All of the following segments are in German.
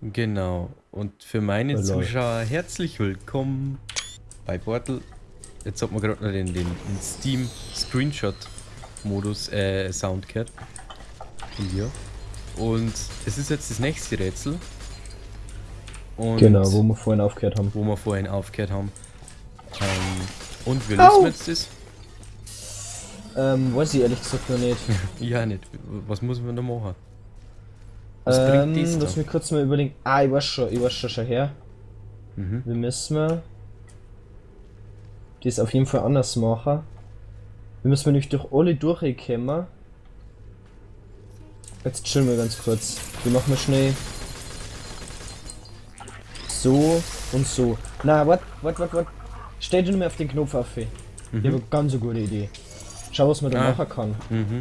Genau. Und für meine Hallo. Zuschauer herzlich willkommen bei Portal. Jetzt hat man gerade noch den, den, den Steam Screenshot Modus äh, Sound gehört. Dir. Und es ist jetzt das nächste Rätsel. Und Genau, wo wir vorhin aufgehört haben. wo wir vorhin aufgehört haben. Ähm, und wir lösen jetzt das? Ähm, weiß ich ehrlich gesagt noch nicht. Ja, nicht. Was muss man da machen? Was bringt ähm, da? lass mich kurz mal überlegen. Ah, ich weiß schon, ich weiß schon, schon her. Mhm. Wir müssen wir das auf jeden Fall anders machen. Wir müssen nämlich durch alle durchkommen. Jetzt chillen wir ganz kurz. Die machen wir schnell. So und so. Na, wart, wart, wart, wart. Stell dir nur mal auf den Knopf auf. Ich habe eine ganz gute Idee. Schau, was man da Ah. machen kann. Mhm.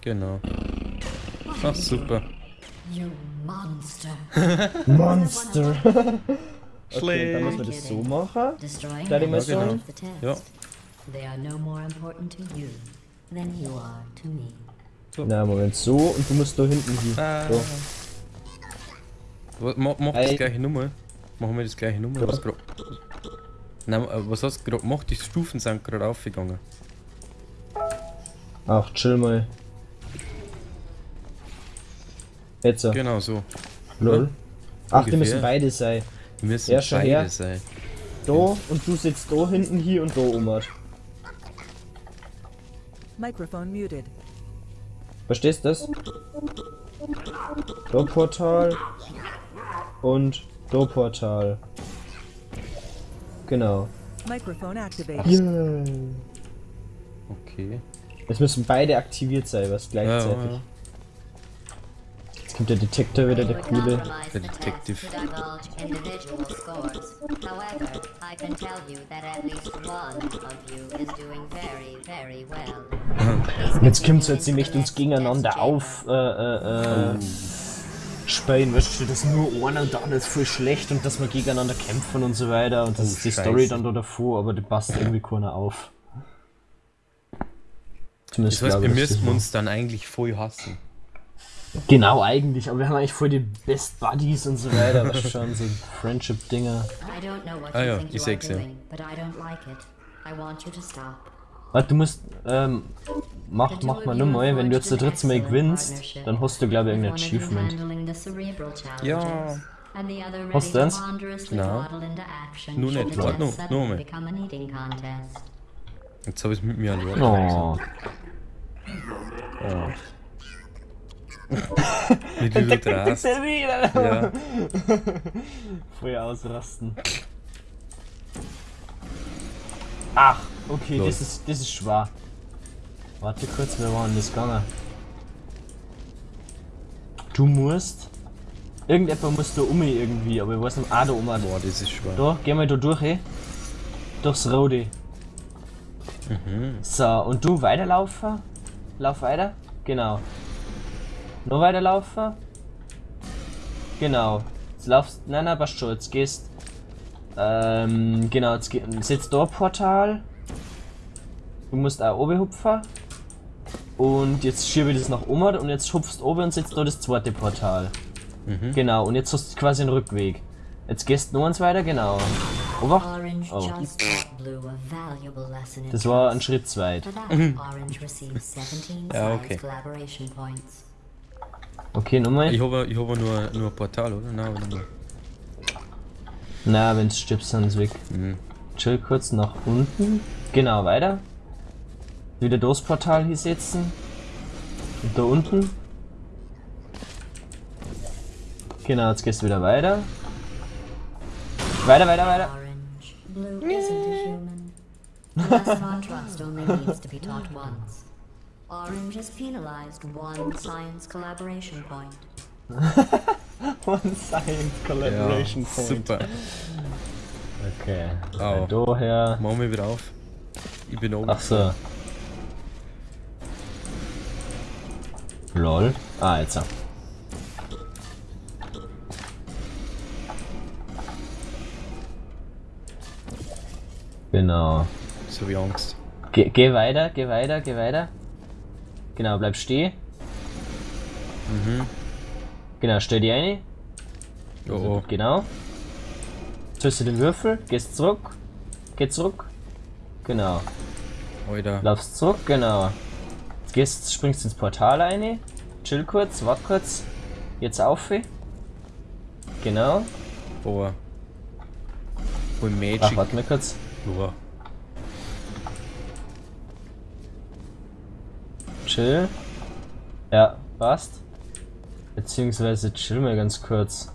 Genau. Ach, super. You monster. Monster! Okay, dann müssen wir das so machen. Of the test. Ja. They are no more important to you than you are to me. Na, Moment, so und du musst da hinten hin. Ah. So. Mach, mach das gleiche Nummer. Machen wir das gleiche Nummer. Ja. Was, grad, Nein, äh, was hast du gerade gemacht? Die Stufen sind gerade aufgegangen. Ach, chill mal. Jetzt so. Genau so. Lol. Ach, die Ungefähr. müssen beide sein. Wir müssen Ja, schon beide her. sein. Da und du sitzt da hinten hier und da oben. Microphone muted. Verstehst du das? Da Portal und da Portal. Genau. Microphone activated. Yeah. Okay. Jetzt müssen beide aktiviert sein, was Ja, gleichzeitig. ja. Jetzt kommt der Detektor wieder, der coole. Der doing very, very well. Jetzt kommt jetzt nämlich uns gegeneinander auf äh, äh, äh, spielen, weißt du, dass nur einer und der andere ist voll schlecht und dass wir gegeneinander kämpfen und so weiter und das Oh, ist die Scheiße. Story dann da davor, aber die passt irgendwie keiner auf. Zumindest Das heißt, wir müssten uns dann eigentlich voll hassen. Genau, eigentlich, aber wir haben eigentlich voll die Best Buddies und so weiter, was schon, so Friendship-Dinger. I don't know what Ah you ja, think ich seh's ja. Warte, du musst, ähm, mach, mach mal nur mal, wenn du jetzt das dritte Mal gewinnst, dann hast du, glaube ich, irgendein Achievement. Ja. Hast du eins? Nein. Nur nicht, warte noch, nur mal. Jetzt habe ich es mit mir allein. Oh. Wie du du drast. Ja. Voll ausrasten. Ach, okay, Los. das ist, das ist schwer. Warte kurz, wir waren das gegangen. Du musst. Irgendjemand muss da um irgendwie, aber ich weiß nicht, ah, da um. Boah, das ist schwer. Da, geh mal da durch, eh. Durchs Rote. So, und du weiterlaufen. Lauf weiter. Genau. Nur weiterlaufen. Genau. Jetzt laufst. Nein, nein, passt schon. Jetzt gehst. Ähm, genau, jetzt geh, sitzt da ein Portal. Du musst auch oben hupfen. Und jetzt schiebe ich das nach oben und jetzt hupfst oben und sitzt da das zweite Portal. Genau, und jetzt hast du quasi einen Rückweg. Jetzt gehst du noch eins weiter, genau. Obacht. Orange Oh. just taught Blue a valuable lesson in Das war ein. Schritt zu weit. For that, Orange receives 17 Ja, okay. Okay, nochmal. Ich habe ich hab nur, nur ein Portal, oder? Nein, aber nur. Na, wenn du stirbst, dann ist weg. Mhm. Chill kurz nach unten. Genau, weiter. Wieder das Portal hier setzen. Und da unten. Genau, jetzt gehst du wieder weiter. Weiter, weiter, weiter. Orange, Blue isn't a human. The lesson on trust only needs to be taught once. Orange is penalized one science collaboration point. One Science Ja, super. Okay. Au. Von daher. Machen wir wieder auf. Ich bin oben. Ach so. Lol. Ah, jetzt. auch. Genau. So wie Angst. Geh, geh weiter, geh weiter, geh weiter. Genau, bleib stehen. Genau, stell die eine. Oh, oh. Genau. Du den Würfel, gehst zurück, geh zurück. Genau. Alter. Laufst zurück, genau. Jetzt gehst, springst ins Portal rein. Chill kurz, wart kurz. Jetzt auf. Genau. Boah. Voll Ach, Magic. warte mal kurz. Boah. Chill. Ja, passt. Beziehungsweise chill mal ganz kurz.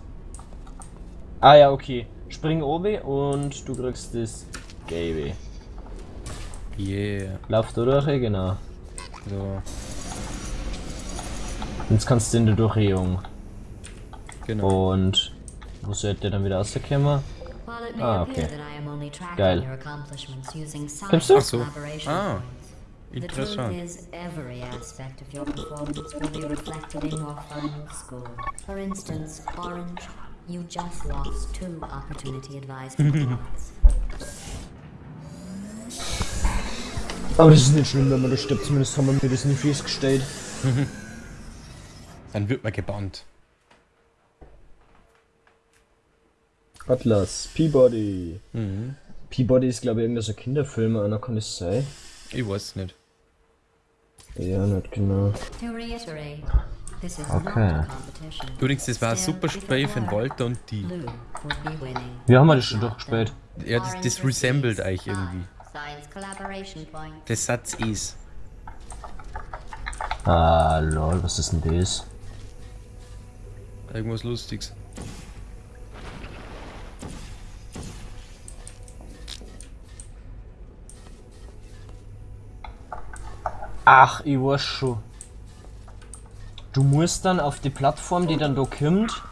Ah ja, okay. Spring oben und du kriegst das Gelbe. Yeah. Lauf da durch, genau. So, Jetzt kannst du in der Durchgehung. genau. Und wo sollte der dann wieder rauskommen? Ah, okay. Geil. Kommst du? Ach so. Ah, points, the truth Interessant. is every aspect of your performance will be reflected in your final score. For instance, Orange, you just lost two opportunity advised points. Aber das ist nicht schlimm, wenn man das stirbt. Zumindest haben wir mir das nicht festgestellt. Dann wird man gebannt. Atlas, Peabody. Mhm. Peabody ist, glaube ich, irgendein so Kinderfilm, einer kann es sein. Ich weiß nicht. Ja, nicht genau. Okay. Übrigens, das war ein super Spiel von Walter und die. Wir haben wir das schon durchgespielt. Ja, das, das resembled euch irgendwie. Der Satz ist. Ah, lol, was ist denn das? Irgendwas Lustiges. Ach, ich weiß schon. Du musst dann auf die Plattform, die dann da kommt.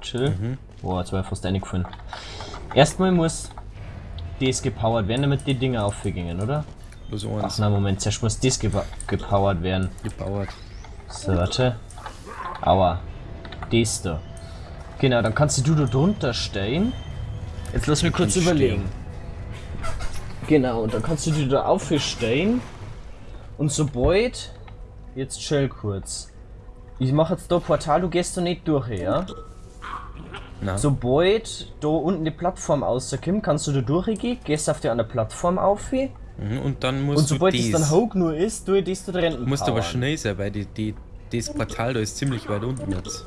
Chill. Boah, jetzt war ich fast reingefallen. Erstmal muss das gepowert werden, damit die Dinger aufgingen, oder? Bloß Ach eins. na, Moment, zuerst muss das gepa gepowert werden. Gebauert. So, warte. Aua. Das da. Genau, dann kannst du da drunter stehen. Jetzt lass mich kurz überlegen. Genau, und dann kannst du die da aufstehen. Und sobald. Jetzt chill kurz. Ich mache jetzt da Portal, du gehst da nicht durch, ja? Na, Sobald da unten die Plattform rauskommt, kannst du da durchgehen, gehst auf die andere Plattform auf. Und mhm, und dann musst sobald du es das. dann hoch nur ist, du das da drin. Du musst aber powern. schnell sein, weil die, die, das Portal da ist ziemlich weit unten jetzt.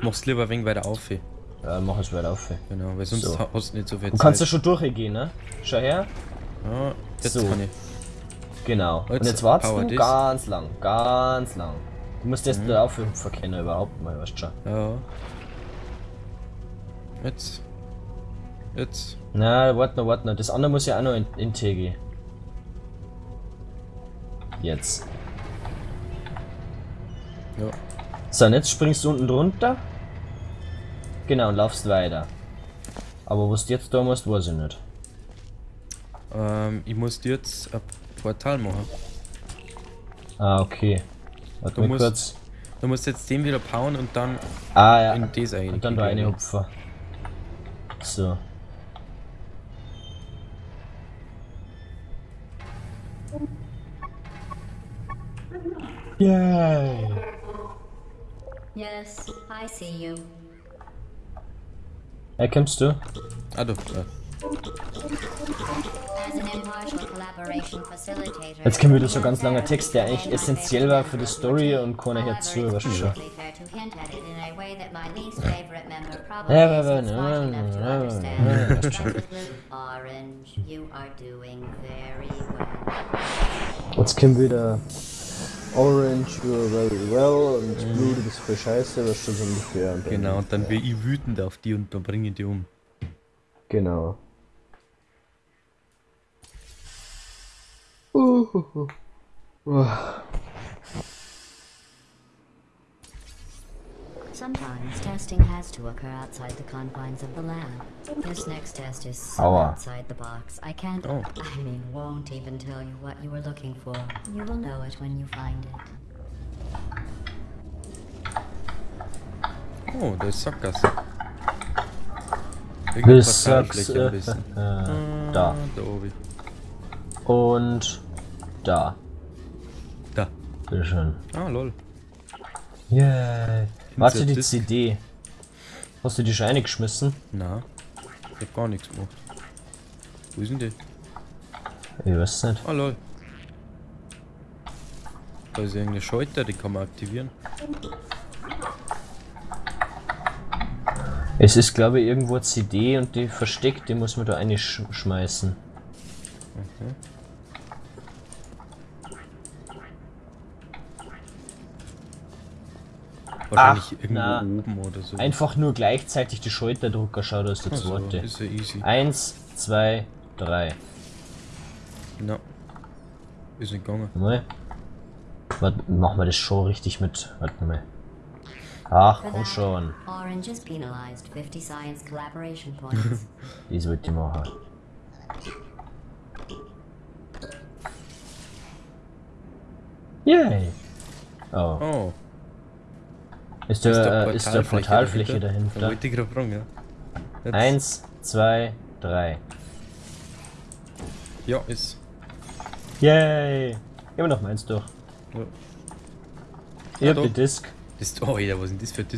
Mach's lieber ein wenig weiter auf. Ja, mach es weiter auf. Genau, weil sonst So. ha- hast du nicht so viel Du Zeit. kannst ja schon durchgehen, ne? Schau her. Ja, jetzt So. kann ich. Genau. Jetzt Und jetzt wartest power du this. ganz lang, ganz lang. Du musst Mhm. erst da aufhüpfen können überhaupt mal, weißt du schon. Ja. Jetzt. Jetzt. Na, warte noch, warte noch. Das andere muss ja auch noch in, in TG. Jetzt. Ja. So, und jetzt springst du unten drunter. Genau, und laufst weiter. Aber was du jetzt da musst, weiß ich nicht. Ähm, ich muss jetzt ein Portal machen. Ah, okay. Warte Du musst- kurz. Du musst jetzt den wieder powern und dann Ah, ja. in das ein. Und dann da eine Hupfer. So. Yay! Yes, I see you. Hey, kommst du? Ah, du. Ja. Jetzt kommen wieder so ganz langer Text, der eigentlich essentiell war für die Story und keiner hört zu, schon. Ja, doing very well. Jetzt kommt wieder Orange, you're very well und Blue, du bist voll scheiße, was schon so ungefähr. Genau, und dann bin ich wütend auf die und dann bringe ich die um. Genau. Sometimes testing has to occur outside the confines of the lab. This next test is so Aua. outside the box. I can't, Oh. I mean, won't even tell you what you were looking for. You will know it when you find it. Oh, da ist Sackgasse. Irgendeine Bis Portalfläche Sachs, ein bisschen. äh, da. Da oben. Und da. Da. Bitteschön. Ah, lol. Yeah. Warte, die Disk. CD. Hast du die schon eingeschmissen? Na, ich hab gar nichts gemacht. Wo denn die? Ich weiß nicht. Ah lol. Da ist irgendeine Schalter, die kann man aktivieren. Es ist, glaube ich, irgendwo eine CD und die versteckt, die muss man da einschmeißen. Wahrscheinlich Ach, irgendwo na. oben oder so. Einfach nur gleichzeitig die Schulterdrucker, schau, da ist der Ach so, zweite. ist ja easy. Eins, zwei, drei. Na. Ist nicht gegangen. Mal. Warte, machen wir das schon richtig mit. Warte mal. Ach, komm schon. Orange is penalized 50 science collaboration points. Das wird die machen. Yay! Oh. Oh, Ist der, äh, ist der Portalfläche Da dahinter? wollte ich gerade fragen, ja. Eins, zwei, drei. Ja, ist. Yay! Immer noch meins durch. Ja. Ich hab doch. die Disc. Das, oh, Alter, was ist denn das für ein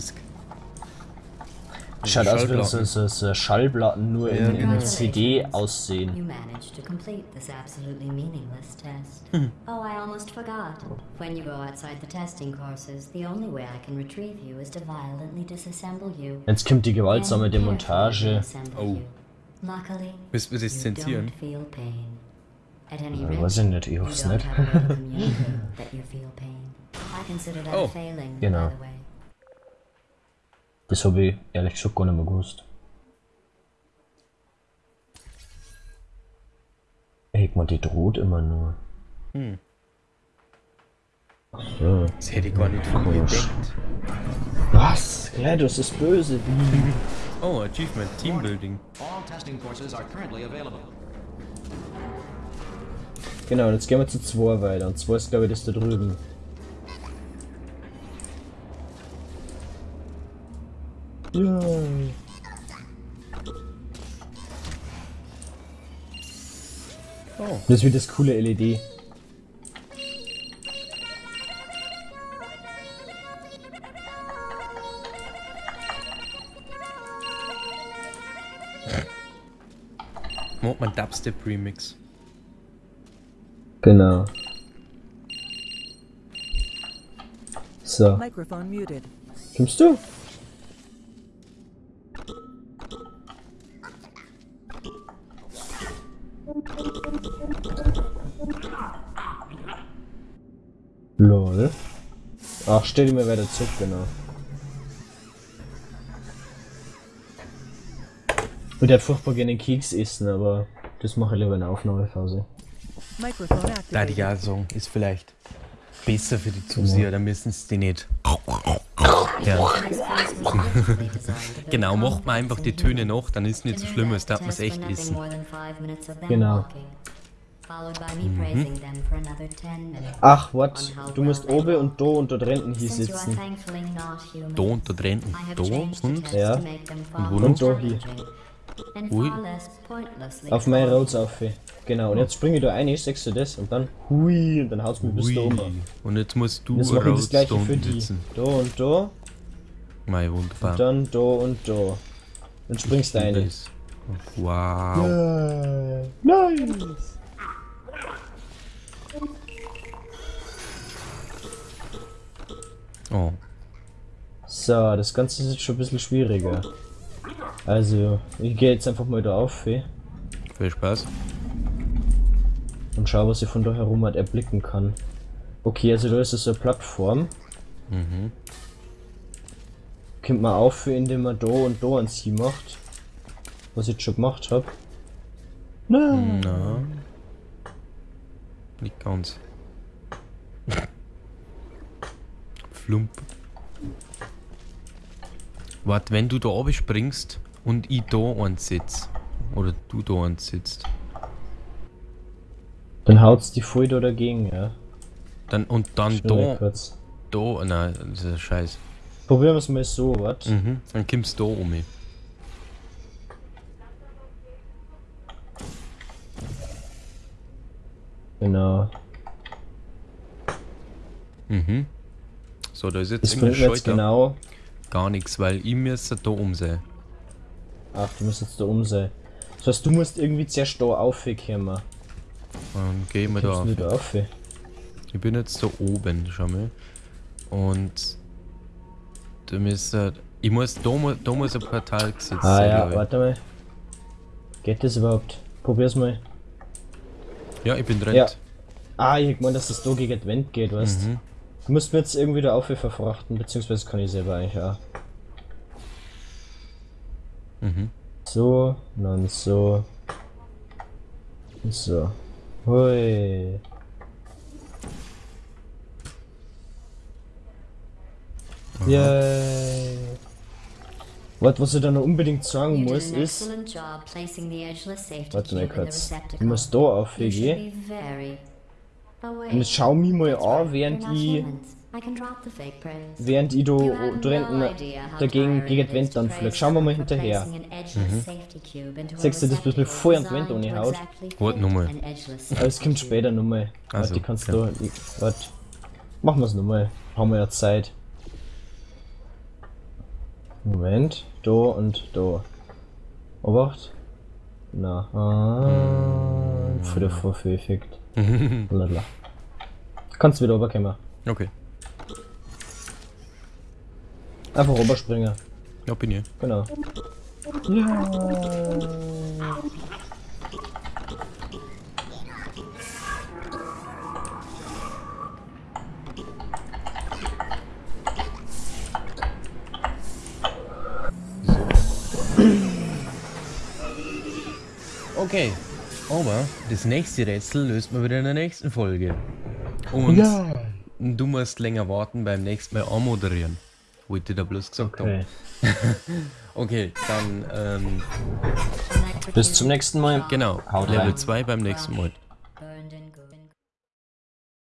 Schaut aus wie so, Schallplatten. so, so Schallplatten nur Ja, in, in genau. CD You aussehen. managed to complete this absolutely meaningless test. oh, I almost forgot. When you go outside the testing courses, the only way I can retrieve you is to violently disassemble you. Jetzt kommt die gewaltsame Demontage. Oh. Müssen wir das you zensieren? rate, weiß ich nicht, ich you hoff's don't nicht. have a Das habe ich ehrlich gesagt gar nicht mehr gewusst. Ey, man, die droht immer nur. Hm. So. Das hätte ich gar nicht von mir gedacht. Was? GLaDOS ist böse. Oh, Achievement, Teambuilding. All testing courses are currently available. Genau, und jetzt gehen wir zu 2 weiter. Und 2 ist, glaube ich, das da drüben. Ja. Oh, Das ist wie das coole LED. macht man Dubstep Remix. Genau. So, Microphone muted. kommst du? Lol. Ach, stell dir mal weiter zurück, genau. Ich würde furchtbar gerne Keks essen, aber das mache ich lieber in der Aufnahmephase. Da die sagen, ist vielleicht besser für die Zuseher, da müssen sie die nicht. Ja. Genau, macht man einfach die Töne noch, dann ist nicht so schlimm, als darf man es echt essen. Genau. Walking, Followed by me praising them for another 10 minutes. Ach, what? Du musst oben und da und dort hinten hier sitzen. thankfully not human, Da und und Ja. to make them Und wo? Und da hier. Ui. Auf meine. Roads auf. Genau, und jetzt springe ich da rein, sagst du das, und dann hui, und dann haut's mich bis da oben. Und jetzt musst du Jetzt mache ich das da gleiche für die. sitzen. Da und da, Mei, wunderbar. dann da und da. Dann springst du. Das- Wow. Äh, nice! Oh. So, das Ganze ist jetzt schon ein bisschen schwieriger. Also, ich gehe jetzt einfach mal da auf eh, Viel Spaß. und schau, was ich von da herum halt erblicken kann. Okay, also da ist so eine Plattform. Mhm. Kommt man auf, indem man da und da ein Sie macht. Was ich jetzt schon gemacht habe. Nein! Na. Nicht ganz. Flump. Warte, wenn du da oben springst und ich da eins sitz. Oder du da eins sitzt. Dann haut's die voll da dagegen, ja. Dann, und dann da, kurz. da, nein, das ist scheiße. Probieren wir es mal so, was? Mhm. Dann kommst du da um. Genau. Mhm. So, da ist jetzt Das bringt jetzt genau. Gar nichts, weil ich müsste da umsehen. Ach, du musst jetzt da umsehen. Das heißt, du musst irgendwie zuerst da aufkommen. Dann gehen wir da Kommst auf. du? Ich bin jetzt da oben, schau mal. Und du müsste. Ich muss da, da muss ein Portal gesetzt Ah sein, ja, ich. warte mal. Geht das überhaupt? Probier's mal. Ja, ich bin drin. Ja. Ah, ich gemeint, dass das da gegen die Wand geht, weißt Mhm. Du? musst mir jetzt irgendwie da auf verfrachten, beziehungsweise kann ich selber eigentlich auch. Mhm. So, und dann so. Und so. Hui. Yay. Was, was ich da noch unbedingt sagen You muss, ist. Warte mal kurz. Ich muss da be very aware. Und jetzt schau mich mal an, während ich. Während ich da, how dagegen gegen die Wand anfliege. praise Schauen wir mal hinterher. a Siehst du, das bloß mit receptacle voll an die Wand reinhaut? exactly Warte nochmal. Aber es kommt später nochmal. Also, Warte, die kannst ja. du. Warte. Machen wir es nochmal. Haben wir ja Zeit. Moment. Da und da. Obacht. Na. Ah. Für die verfügt. Blablabla. Kannst wieder rüberkommen. Okay. Einfach rüberspringen. Ja, bin ich. Genau. Okay. Aber das nächste Rätsel löst man wieder in der nächsten Folge. Und du musst länger warten beim nächsten Mal anmoderieren. Wollte ich da bloß gesagt haben. Okay. Okay, dann, ähm, Bis zum nächsten Mal. genau. Haut Level rein. 2 beim nächsten Mal.